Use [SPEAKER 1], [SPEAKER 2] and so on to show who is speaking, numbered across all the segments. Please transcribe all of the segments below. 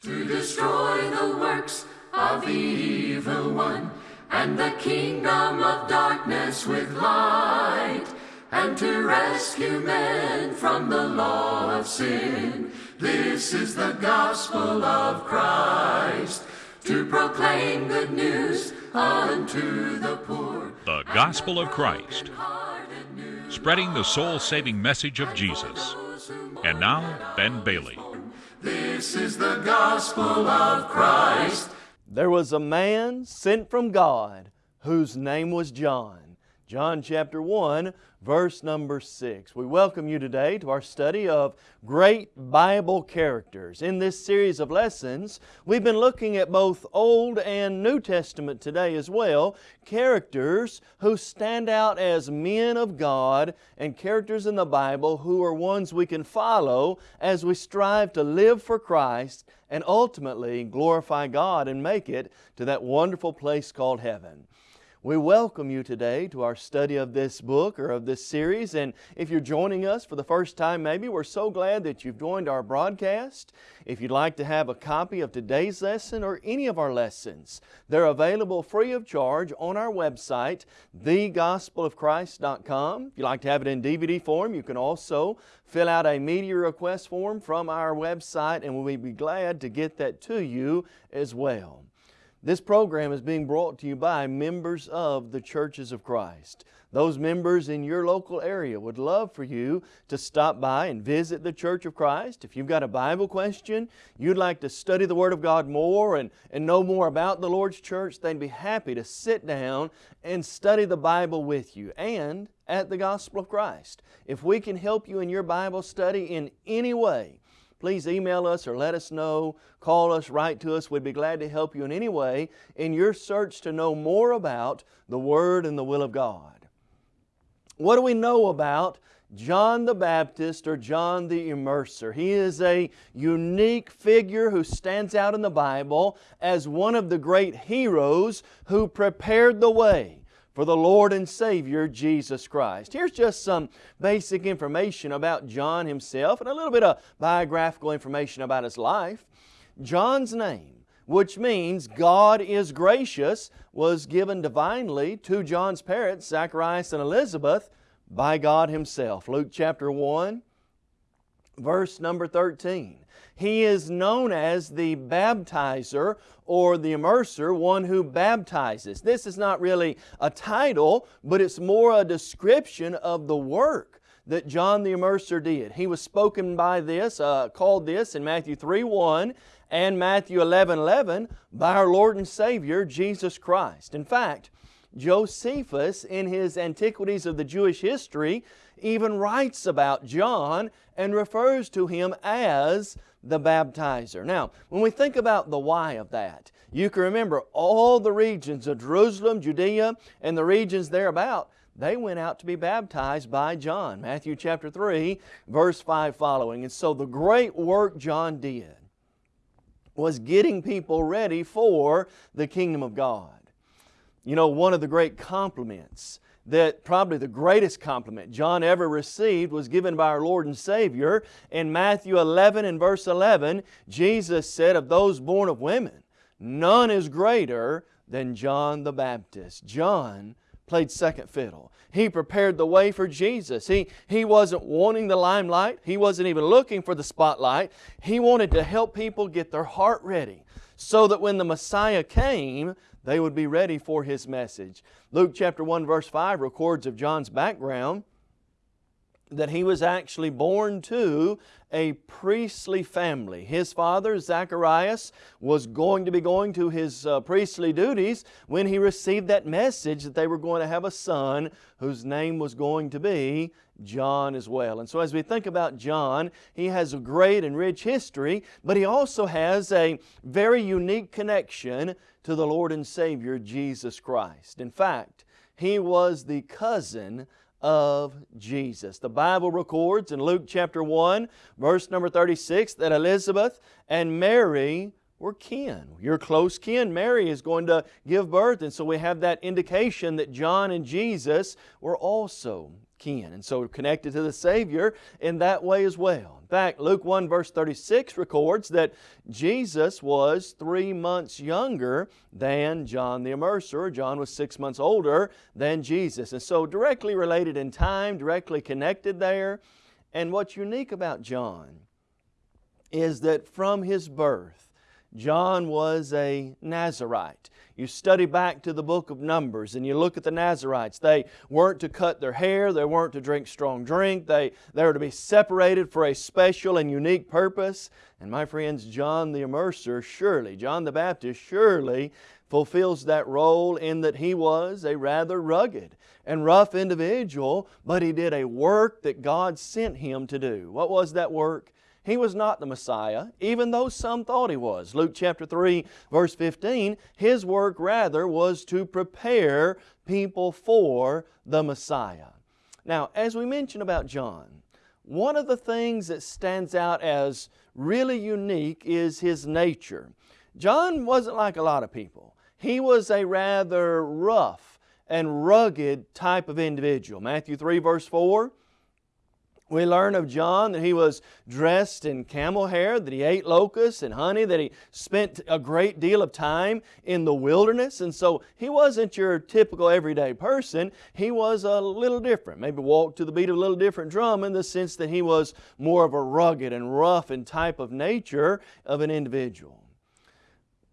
[SPEAKER 1] to destroy the works of the evil one and the kingdom of darkness with light and to rescue men from the law of sin. This is the gospel of Christ to proclaim good news unto the poor.
[SPEAKER 2] The Gospel of Christ, spreading the soul saving message of Jesus. And now, Ben Bailey.
[SPEAKER 1] This is the gospel of Christ.
[SPEAKER 3] There was a man sent from God whose name was John. John chapter 1, verse number 6. We welcome you today to our study of great Bible characters. In this series of lessons, we've been looking at both Old and New Testament today as well, characters who stand out as men of God and characters in the Bible who are ones we can follow as we strive to live for Christ and ultimately glorify God and make it to that wonderful place called heaven. We welcome you today to our study of this book or of this series. And if you're joining us for the first time, maybe we're so glad that you've joined our broadcast. If you'd like to have a copy of today's lesson or any of our lessons, they're available free of charge on our website, thegospelofchrist.com. If you'd like to have it in DVD form, you can also fill out a media request form from our website, and we'll be glad to get that to you as well. This program is being brought to you by members of the Churches of Christ. Those members in your local area would love for you to stop by and visit the Church of Christ. If you've got a Bible question, you'd like to study the Word of God more and, and know more about the Lord's church, they'd be happy to sit down and study the Bible with you and at the Gospel of Christ. If we can help you in your Bible study in any way, please email us or let us know, call us, write to us. We'd be glad to help you in any way in your search to know more about the Word and the will of God. What do we know about John the Baptist or John the Immerser. He is a unique figure who stands out in the Bible as one of the great heroes who prepared the way for the Lord and Savior Jesus Christ. Here's just some basic information about John himself and a little bit of biographical information about his life. John's name, which means God is gracious, was given divinely to John's parents, Zacharias and Elizabeth, by God Himself. Luke chapter 1, verse number 13. He is known as the baptizer or the immerser, one who baptizes. This is not really a title, but it's more a description of the work that John the Immerser did. He was spoken by this, uh, called this in Matthew 3 1 and Matthew 11 11 by our Lord and Savior Jesus Christ. In fact, Josephus, in his Antiquities of the Jewish History, even writes about John and refers to him as the baptizer. Now, when we think about the why of that, you can remember all the regions of Jerusalem, Judea, and the regions thereabout, they went out to be baptized by John. Matthew chapter 3, verse 5 following. And so the great work John did was getting people ready for the kingdom of God. You know, one of the great compliments that probably the greatest compliment John ever received was given by our Lord and Savior. In Matthew 11 and verse 11, Jesus said of those born of women, none is greater than John the Baptist. John played second fiddle. He prepared the way for Jesus. He, he wasn't wanting the limelight. He wasn't even looking for the spotlight. He wanted to help people get their heart ready so that when the Messiah came, they would be ready for His message. Luke chapter 1 verse 5 records of John's background that he was actually born to a priestly family. His father, Zacharias, was going to be going to his uh, priestly duties when he received that message that they were going to have a son whose name was going to be John as well. And so as we think about John, he has a great and rich history, but he also has a very unique connection to the Lord and Savior Jesus Christ. In fact, he was the cousin of Jesus. The Bible records in Luke chapter 1, verse number 36, that Elizabeth and Mary were kin. Your close kin. Mary is going to give birth, and so we have that indication that John and Jesus were also kin. And so connected to the Savior in that way as well. In fact, Luke 1 verse 36 records that Jesus was three months younger than John the Immerser. John was six months older than Jesus. And so directly related in time, directly connected there. And what's unique about John is that from his birth, John was a Nazarite. You study back to the book of Numbers and you look at the Nazarites. They weren't to cut their hair, they weren't to drink strong drink, they, they were to be separated for a special and unique purpose. And my friends, John the Immerser surely, John the Baptist surely fulfills that role in that he was a rather rugged and rough individual, but he did a work that God sent him to do. What was that work? He was not the Messiah, even though some thought He was. Luke chapter 3 verse 15, His work rather was to prepare people for the Messiah. Now, as we mentioned about John, one of the things that stands out as really unique is his nature. John wasn't like a lot of people. He was a rather rough and rugged type of individual. Matthew 3 verse 4, we learn of John that he was dressed in camel hair, that he ate locusts and honey, that he spent a great deal of time in the wilderness. And so he wasn't your typical everyday person. He was a little different. Maybe walked to the beat of a little different drum in the sense that he was more of a rugged and rough and type of nature of an individual.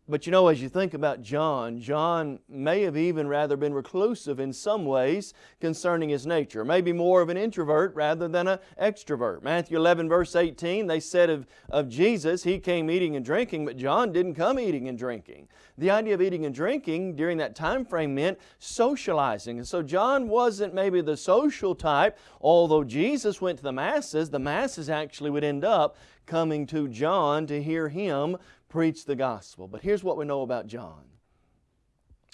[SPEAKER 3] But you know, as you think about John, John may have even rather been reclusive in some ways concerning his nature. Maybe more of an introvert rather than an extrovert. Matthew 11 verse 18, they said of, of Jesus, He came eating and drinking, but John didn't come eating and drinking. The idea of eating and drinking during that time frame meant socializing. And so John wasn't maybe the social type, although Jesus went to the masses, the masses actually would end up coming to John to hear him preach the gospel. But here's what we know about John.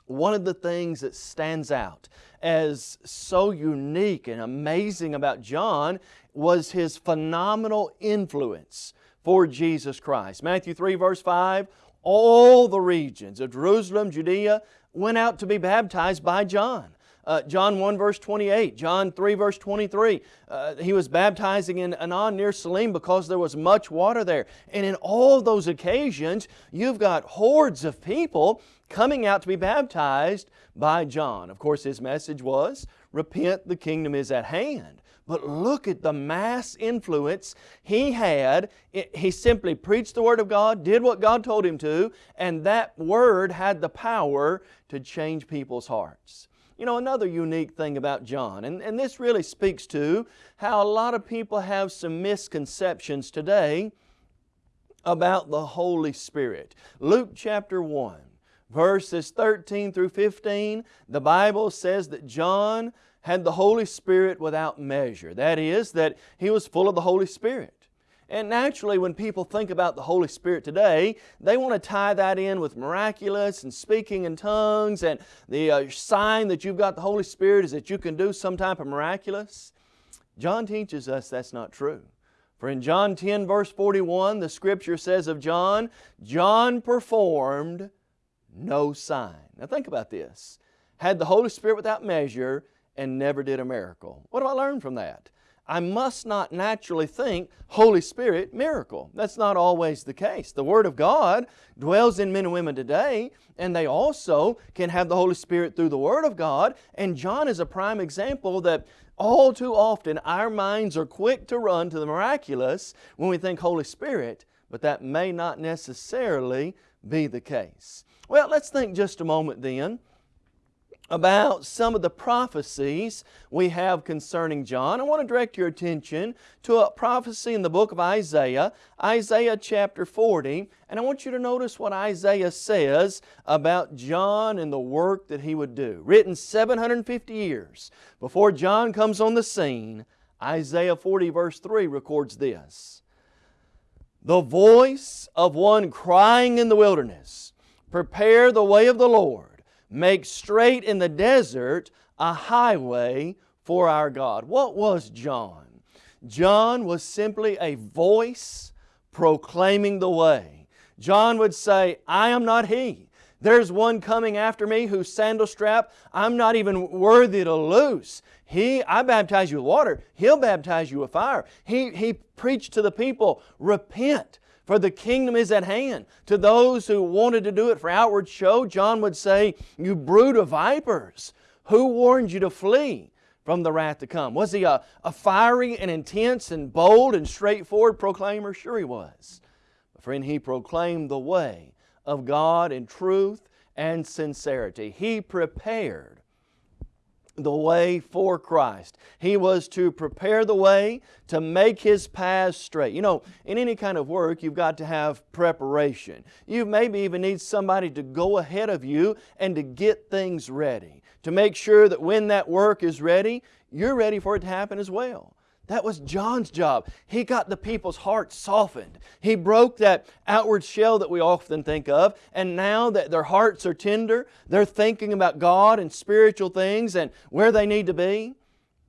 [SPEAKER 3] One of the things that stands out as so unique and amazing about John was his phenomenal influence for Jesus Christ. Matthew 3 verse 5, all the regions of Jerusalem, Judea, went out to be baptized by John. Uh, John 1 verse 28, John 3 verse 23. Uh, he was baptizing in Aenon near Salim because there was much water there. And in all those occasions, you've got hordes of people coming out to be baptized by John. Of course, his message was, repent, the kingdom is at hand. But look at the mass influence he had. He simply preached the Word of God, did what God told him to, and that Word had the power to change people's hearts. You know, another unique thing about John, and, and this really speaks to how a lot of people have some misconceptions today about the Holy Spirit. Luke chapter 1, verses 13 through 15, the Bible says that John had the Holy Spirit without measure. That is, that he was full of the Holy Spirit. And naturally, when people think about the Holy Spirit today, they want to tie that in with miraculous and speaking in tongues and the uh, sign that you've got the Holy Spirit is that you can do some type of miraculous. John teaches us that's not true. For in John 10 verse 41, the Scripture says of John, John performed no sign. Now think about this. Had the Holy Spirit without measure and never did a miracle. What do I learn from that? I must not naturally think Holy Spirit miracle. That's not always the case. The Word of God dwells in men and women today, and they also can have the Holy Spirit through the Word of God. And John is a prime example that all too often our minds are quick to run to the miraculous when we think Holy Spirit, but that may not necessarily be the case. Well, let's think just a moment then about some of the prophecies we have concerning John. I want to direct your attention to a prophecy in the book of Isaiah, Isaiah chapter 40, and I want you to notice what Isaiah says about John and the work that he would do. Written 750 years before John comes on the scene, Isaiah 40 verse 3 records this. The voice of one crying in the wilderness, prepare the way of the Lord Make straight in the desert a highway for our God. What was John? John was simply a voice proclaiming the way. John would say, I am not He. There's one coming after me whose sandal strap I'm not even worthy to loose. He, I baptize you with water. He'll baptize you with fire. He, he preached to the people, repent, for the kingdom is at hand. To those who wanted to do it for outward show, John would say, you brood of vipers, who warned you to flee? from the wrath to come. Was he a, a fiery and intense and bold and straightforward proclaimer? Sure he was. But friend, he proclaimed the way of God in truth and sincerity. He prepared the way for Christ. He was to prepare the way to make His paths straight. You know, in any kind of work, you've got to have preparation. You maybe even need somebody to go ahead of you and to get things ready, to make sure that when that work is ready, you're ready for it to happen as well. That was John's job. He got the people's hearts softened. He broke that outward shell that we often think of, and now that their hearts are tender, they're thinking about God and spiritual things and where they need to be.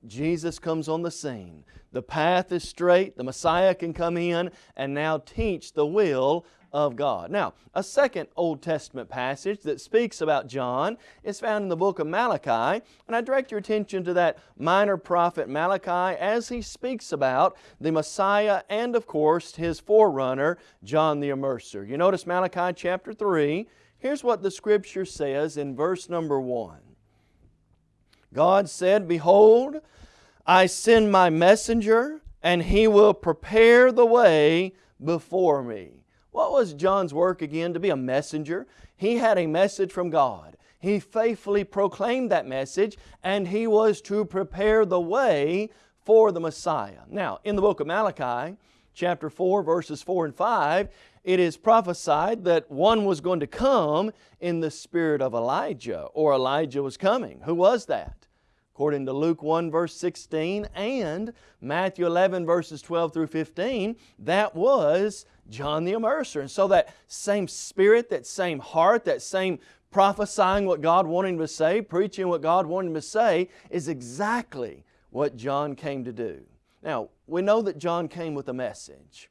[SPEAKER 3] Jesus comes on the scene. The path is straight, the Messiah can come in and now teach the will of God. Now, a second Old Testament passage that speaks about John is found in the book of Malachi, and I direct your attention to that minor prophet Malachi as he speaks about the Messiah and, of course, his forerunner, John the Immerser. You notice Malachi chapter 3. Here's what the Scripture says in verse number 1. God said, Behold, I send my messenger, and he will prepare the way before me. What was John's work again? To be a messenger. He had a message from God. He faithfully proclaimed that message and he was to prepare the way for the Messiah. Now, in the book of Malachi, chapter 4, verses 4 and 5, it is prophesied that one was going to come in the spirit of Elijah, or Elijah was coming. Who was that? According to Luke 1 verse 16 and Matthew 11 verses 12 through 15, that was John the Immerser. And so that same spirit, that same heart, that same prophesying what God wanted him to say, preaching what God wanted him to say, is exactly what John came to do. Now, we know that John came with a message.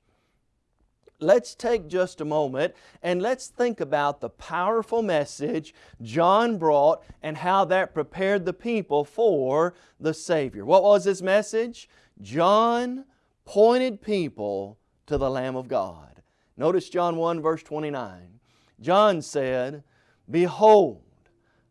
[SPEAKER 3] Let's take just a moment and let's think about the powerful message John brought and how that prepared the people for the Savior. What was his message? John pointed people to the Lamb of God. Notice John 1 verse 29. John said, Behold,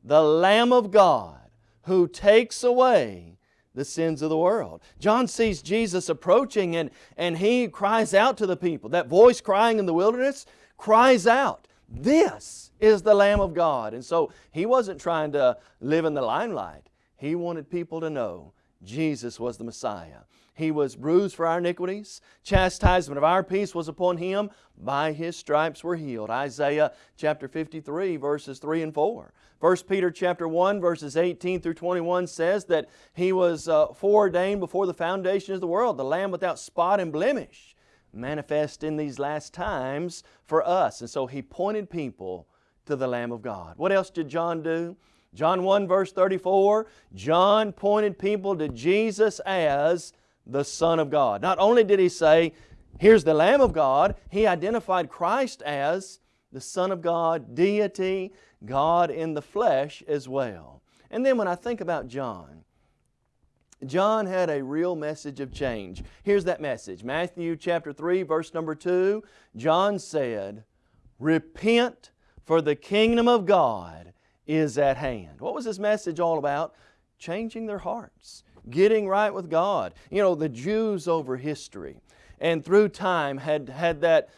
[SPEAKER 3] the Lamb of God who takes away the sins of the world. John sees Jesus approaching and, and he cries out to the people. That voice crying in the wilderness cries out, This is the Lamb of God. And so he wasn't trying to live in the limelight. He wanted people to know Jesus was the Messiah. He was bruised for our iniquities. Chastisement of our peace was upon Him. By His stripes we're healed. Isaiah chapter 53 verses 3 and 4. 1 Peter chapter 1 verses 18 through 21 says that He was uh, foreordained before the foundation of the world, the Lamb without spot and blemish, manifest in these last times for us. And so He pointed people to the Lamb of God. What else did John do? John 1 verse 34, John pointed people to Jesus as the Son of God. Not only did he say, here's the Lamb of God, he identified Christ as the Son of God, deity, God in the flesh as well. And then when I think about John, John had a real message of change. Here's that message. Matthew chapter 3 verse number 2, John said, Repent for the kingdom of God is at hand. What was his message all about? Changing their hearts getting right with God. You know, the Jews over history and through time had had that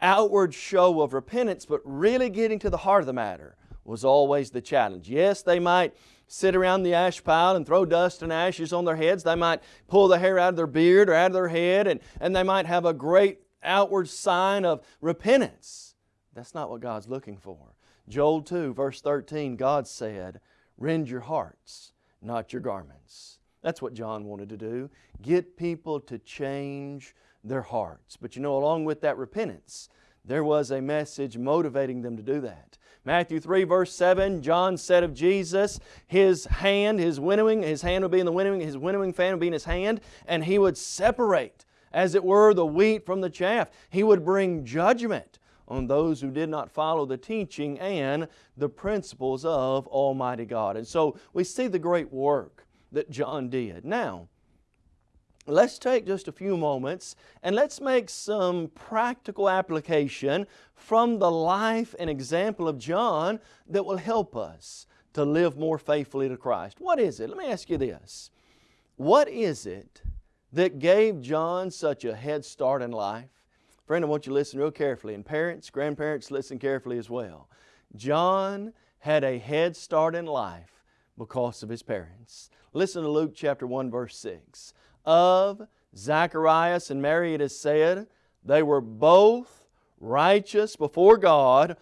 [SPEAKER 3] outward show of repentance, but really getting to the heart of the matter was always the challenge. Yes, they might sit around the ash pile and throw dust and ashes on their heads. They might pull the hair out of their beard or out of their head and, and they might have a great outward sign of repentance. That's not what God's looking for. Joel 2 verse 13, God said, Rend your hearts, not your garments. That's what John wanted to do. Get people to change their hearts. But you know, along with that repentance, there was a message motivating them to do that. Matthew 3 verse 7, John said of Jesus, His hand, His winnowing, His hand would be in the winnowing, His winnowing fan would be in His hand, and He would separate, as it were, the wheat from the chaff. He would bring judgment on those who did not follow the teaching and the principles of Almighty God. And so we see the great work that John did. Now, let's take just a few moments and let's make some practical application from the life and example of John that will help us to live more faithfully to Christ. What is it? Let me ask you this. What is it that gave John such a head start in life? Friend, I want you to listen real carefully, and parents, grandparents, listen carefully as well. John had a head start in life because of his parents. Listen to Luke chapter 1 verse 6. Of Zacharias and Mary it is said, they were both righteous before God,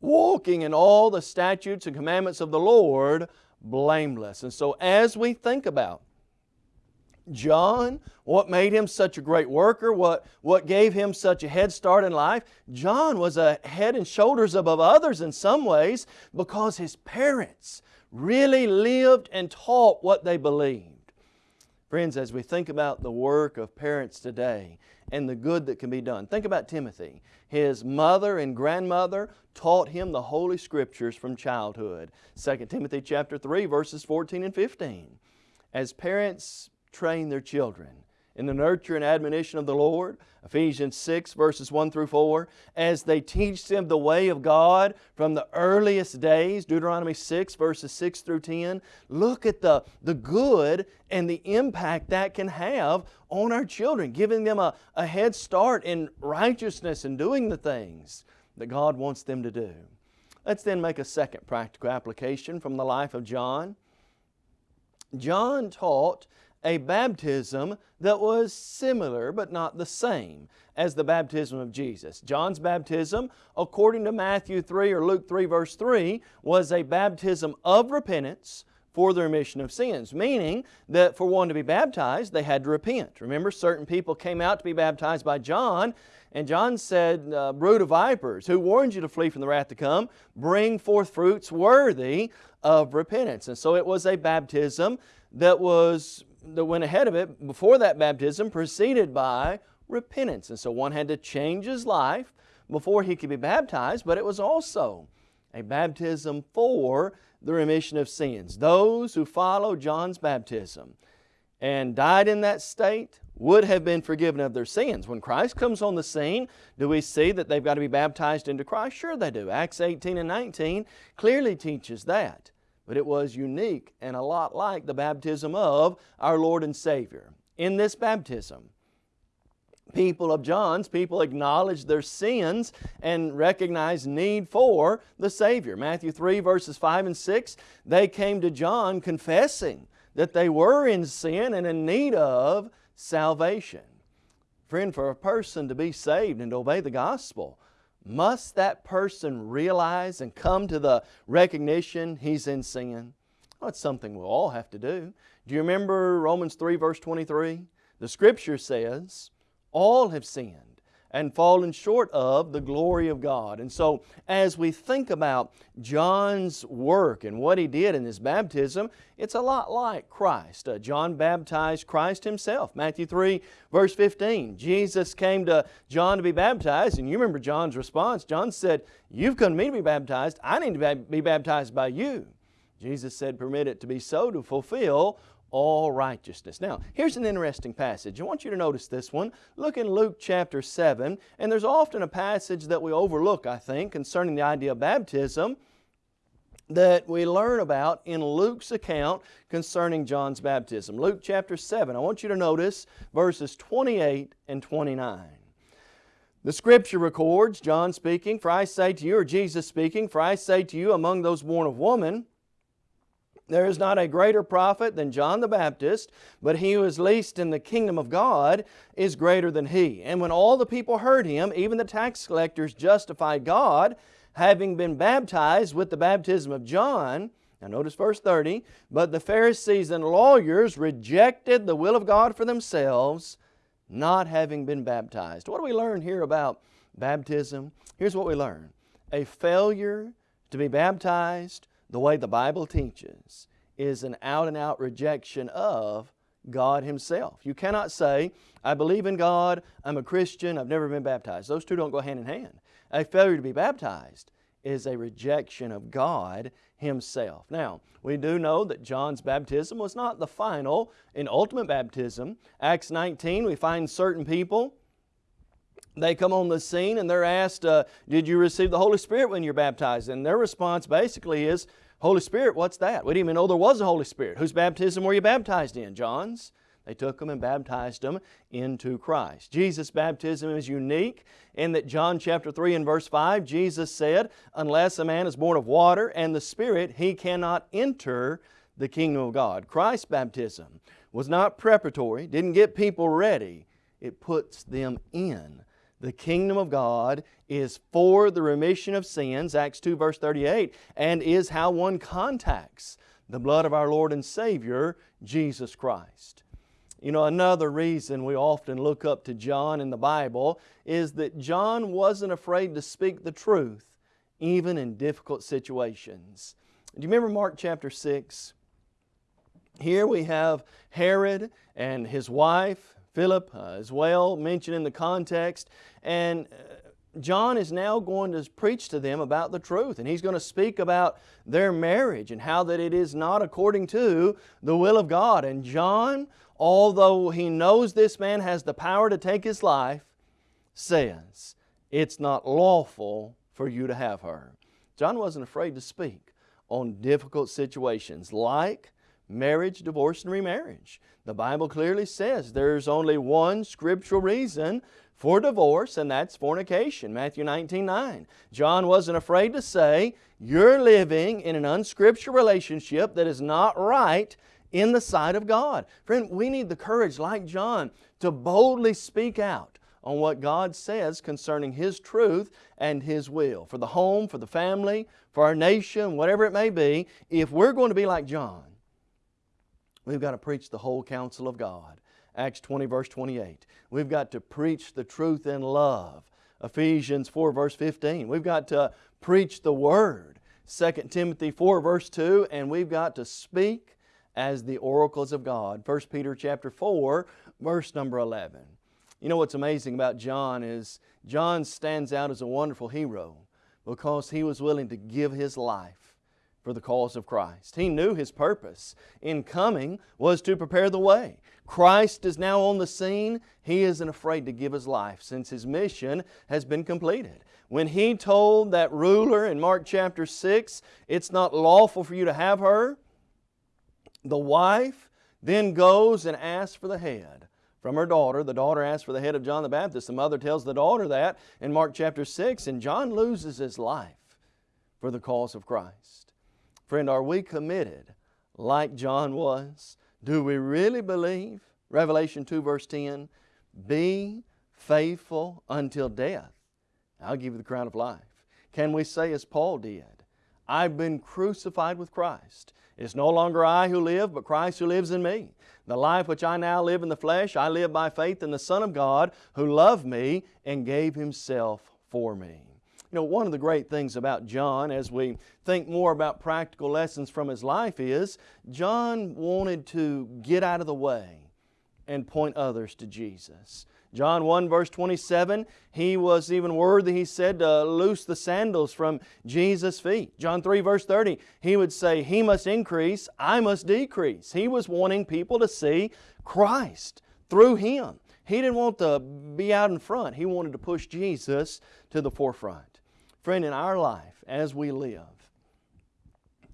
[SPEAKER 3] walking in all the statutes and commandments of the Lord, blameless. And so as we think about John, what made him such a great worker, what, what gave him such a head start in life, John was a head and shoulders above others in some ways because his parents really lived and taught what they believed. Friends, as we think about the work of parents today and the good that can be done, think about Timothy. His mother and grandmother taught him the Holy Scriptures from childhood. 2 Timothy chapter 3 verses 14 and 15. As parents train their children in the nurture and admonition of the Lord, Ephesians 6 verses 1 through 4, as they teach them the way of God from the earliest days, Deuteronomy 6 verses 6 through 10, look at the, the good and the impact that can have on our children, giving them a, a head start in righteousness and doing the things that God wants them to do. Let's then make a second practical application from the life of John. John taught a baptism that was similar but not the same as the baptism of Jesus. John's baptism, according to Matthew 3 or Luke 3 verse 3, was a baptism of repentance for the remission of sins, meaning that for one to be baptized, they had to repent. Remember, certain people came out to be baptized by John, and John said, uh, Brood of vipers, who warned you to flee from the wrath to come? Bring forth fruits worthy of repentance. And so it was a baptism that was that went ahead of it before that baptism preceded by repentance. And so one had to change his life before he could be baptized, but it was also a baptism for the remission of sins. Those who follow John's baptism and died in that state would have been forgiven of their sins. When Christ comes on the scene, do we see that they've got to be baptized into Christ? Sure they do. Acts 18 and 19 clearly teaches that but it was unique and a lot like the baptism of our Lord and Savior. In this baptism, people of John's, people acknowledged their sins and recognized need for the Savior. Matthew 3 verses 5 and 6, they came to John confessing that they were in sin and in need of salvation. Friend, for a person to be saved and to obey the gospel, must that person realize and come to the recognition he's in sin? Well, it's something we'll all have to do. Do you remember Romans 3 verse 23? The Scripture says, all have sinned and fallen short of the glory of God. And so as we think about John's work and what he did in his baptism, it's a lot like Christ. Uh, John baptized Christ himself. Matthew 3 verse 15, Jesus came to John to be baptized and you remember John's response. John said, you've come to me to be baptized. I need to be baptized by you. Jesus said, permit it to be so to fulfill all righteousness. Now, here's an interesting passage. I want you to notice this one. Look in Luke chapter 7, and there's often a passage that we overlook, I think, concerning the idea of baptism that we learn about in Luke's account concerning John's baptism. Luke chapter 7. I want you to notice verses 28 and 29. The Scripture records, John speaking, For I say to you, or Jesus speaking, For I say to you, among those born of woman, there is not a greater prophet than John the Baptist, but he who is least in the kingdom of God is greater than he. And when all the people heard him, even the tax collectors justified God, having been baptized with the baptism of John. Now notice verse 30, But the Pharisees and lawyers rejected the will of God for themselves, not having been baptized. What do we learn here about baptism? Here's what we learn. A failure to be baptized the way the Bible teaches is an out and out rejection of God Himself. You cannot say, I believe in God, I'm a Christian, I've never been baptized. Those two don't go hand in hand. A failure to be baptized is a rejection of God Himself. Now, we do know that John's baptism was not the final and ultimate baptism. Acts 19, we find certain people they come on the scene and they're asked, uh, Did you receive the Holy Spirit when you're baptized? And their response basically is, Holy Spirit, what's that? We didn't even know there was a Holy Spirit. Whose baptism were you baptized in? John's. They took them and baptized them into Christ. Jesus' baptism is unique in that John chapter 3 and verse 5, Jesus said, Unless a man is born of water and the Spirit, he cannot enter the kingdom of God. Christ's baptism was not preparatory, didn't get people ready, it puts them in. The kingdom of God is for the remission of sins, Acts 2 verse 38, and is how one contacts the blood of our Lord and Savior, Jesus Christ. You know, another reason we often look up to John in the Bible is that John wasn't afraid to speak the truth even in difficult situations. Do you remember Mark chapter 6? Here we have Herod and his wife, Philip, uh, as well, mentioned in the context. And uh, John is now going to preach to them about the truth and he's going to speak about their marriage and how that it is not according to the will of God. And John although he knows this man has the power to take his life, says, It's not lawful for you to have her. John wasn't afraid to speak on difficult situations like marriage, divorce, and remarriage. The Bible clearly says there's only one scriptural reason for divorce, and that's fornication, Matthew 19, 9. John wasn't afraid to say, you're living in an unscriptural relationship that is not right in the sight of God. Friend, we need the courage, like John, to boldly speak out on what God says concerning His truth and His will. For the home, for the family, for our nation, whatever it may be, if we're going to be like John, we've got to preach the whole counsel of God. Acts 20 verse 28. We've got to preach the truth in love. Ephesians 4 verse 15. We've got to preach the Word. 2 Timothy 4 verse 2 and we've got to speak as the oracles of God. 1 Peter chapter 4, verse number 11. You know what's amazing about John is John stands out as a wonderful hero because he was willing to give his life for the cause of Christ. He knew his purpose in coming was to prepare the way. Christ is now on the scene. He isn't afraid to give his life since his mission has been completed. When he told that ruler in Mark chapter 6, it's not lawful for you to have her, the wife then goes and asks for the head from her daughter. The daughter asks for the head of John the Baptist. The mother tells the daughter that in Mark chapter 6, and John loses his life for the cause of Christ. Friend, are we committed like John was? Do we really believe? Revelation 2 verse 10, be faithful until death. I'll give you the crown of life. Can we say as Paul did, I've been crucified with Christ. It's no longer I who live, but Christ who lives in me. The life which I now live in the flesh, I live by faith in the Son of God who loved me and gave Himself for me. You know, one of the great things about John as we think more about practical lessons from his life is John wanted to get out of the way and point others to Jesus. John 1 verse 27, he was even worthy, he said, to loose the sandals from Jesus' feet. John 3 verse 30, he would say, He must increase, I must decrease. He was wanting people to see Christ through Him. He didn't want to be out in front. He wanted to push Jesus to the forefront. Friend, in our life, as we live,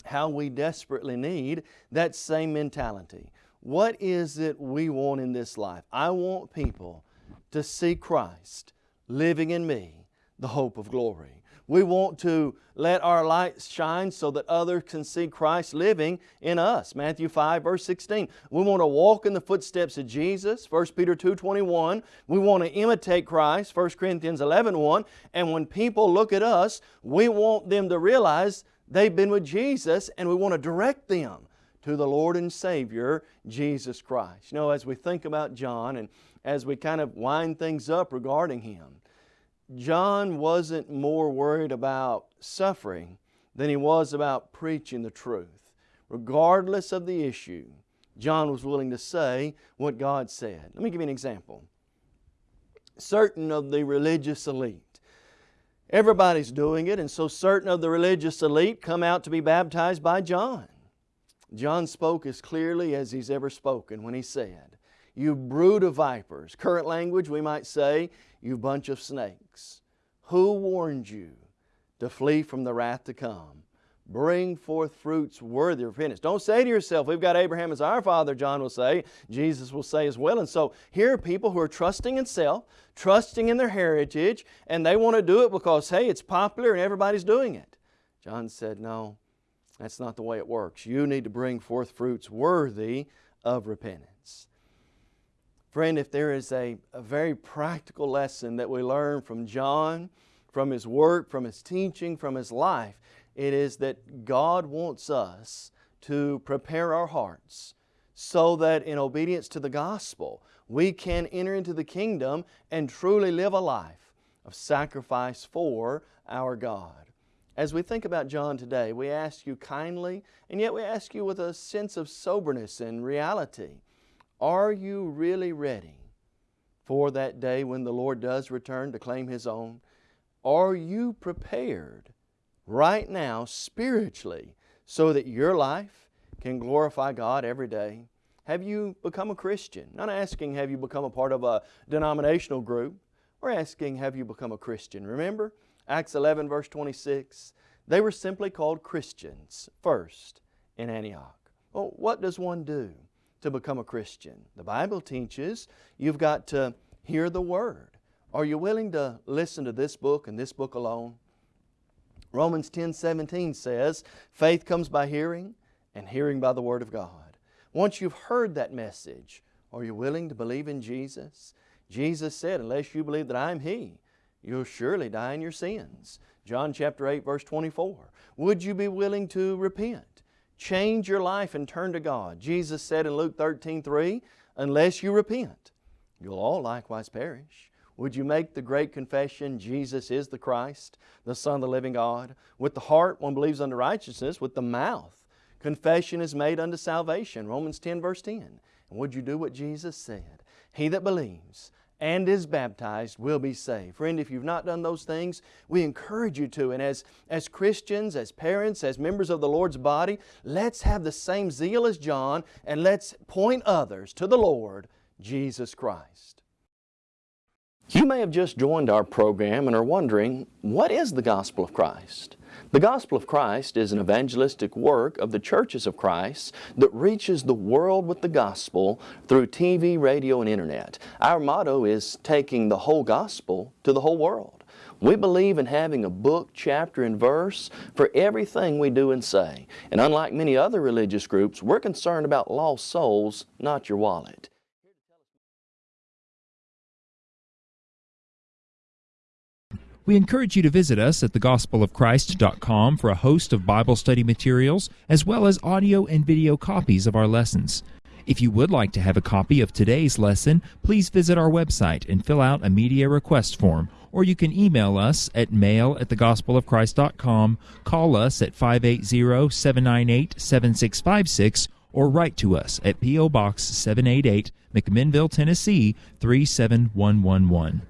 [SPEAKER 3] how we desperately need that same mentality. What is it we want in this life? I want people to see Christ living in me, the hope of glory. We want to let our light shine so that others can see Christ living in us. Matthew 5 verse 16. We want to walk in the footsteps of Jesus. 1 Peter 2 21. We want to imitate Christ. 1 Corinthians 11 1. And when people look at us, we want them to realize they've been with Jesus and we want to direct them to the Lord and Savior, Jesus Christ. You know, as we think about John and as we kind of wind things up regarding him. John wasn't more worried about suffering than he was about preaching the truth. Regardless of the issue, John was willing to say what God said. Let me give you an example. Certain of the religious elite, Everybody's doing it, and so certain of the religious elite come out to be baptized by John. John spoke as clearly as he's ever spoken when he said, You brood of vipers. Current language, we might say, You bunch of snakes. Who warned you to flee from the wrath to come? Bring forth fruits worthy of repentance. Don't say to yourself, We've got Abraham as our father, John will say. Jesus will say as well. And so here are people who are trusting in self, trusting in their heritage, and they want to do it because, hey, it's popular and everybody's doing it. John said, No, that's not the way it works. You need to bring forth fruits worthy of repentance. Friend, if there is a, a very practical lesson that we learn from John, from his work, from his teaching, from his life, it is that God wants us to prepare our hearts so that in obedience to the gospel, we can enter into the kingdom and truly live a life of sacrifice for our God. As we think about John today, we ask you kindly, and yet we ask you with a sense of soberness and reality. Are you really ready for that day when the Lord does return to claim His own? Are you prepared right now spiritually so that your life can glorify God every day? Have you become a Christian? Not asking have you become a part of a denominational group. We're asking have you become a Christian. Remember, Acts 11 verse 26, they were simply called Christians first in Antioch. Well, what does one do to become a Christian? The Bible teaches you've got to hear the Word. Are you willing to listen to this book and this book alone? Romans 10 17 says, Faith comes by hearing, and hearing by the Word of God. Once you've heard that message, are you willing to believe in Jesus? Jesus said, Unless you believe that I am He, you'll surely die in your sins. John chapter 8 verse 24. Would you be willing to repent? Change your life and turn to God. Jesus said in Luke 13 3, unless you repent, you'll all likewise perish. Would you make the great confession, Jesus is the Christ, the Son of the living God? With the heart one believes unto righteousness, with the mouth confession is made unto salvation. Romans 10 verse 10. And would you do what Jesus said? He that believes and is baptized will be saved. Friend, if you've not done those things, we encourage you to. And as, as Christians, as parents, as members of the Lord's body, let's have the same zeal as John and let's point others to the Lord Jesus Christ. You may have just joined our program and are wondering, what is the gospel of Christ? The gospel of Christ is an evangelistic work of the churches of Christ that reaches the world with the gospel through TV, radio, and internet. Our motto is taking the whole gospel to the whole world. We believe in having a book, chapter, and verse for everything we do and say. And unlike many other religious groups, we're concerned about lost souls, not your wallet.
[SPEAKER 4] We encourage you to visit us at thegospelofchrist.com for a host of Bible study materials, as well as audio and video copies of our lessons. If you would like to have a copy of today's lesson, please visit our website and fill out a media request form, or you can email us at mail at thegospelofchrist.com, call us at 580-798-7656, or write to us at P.O. Box 788, McMinnville, Tennessee 37111.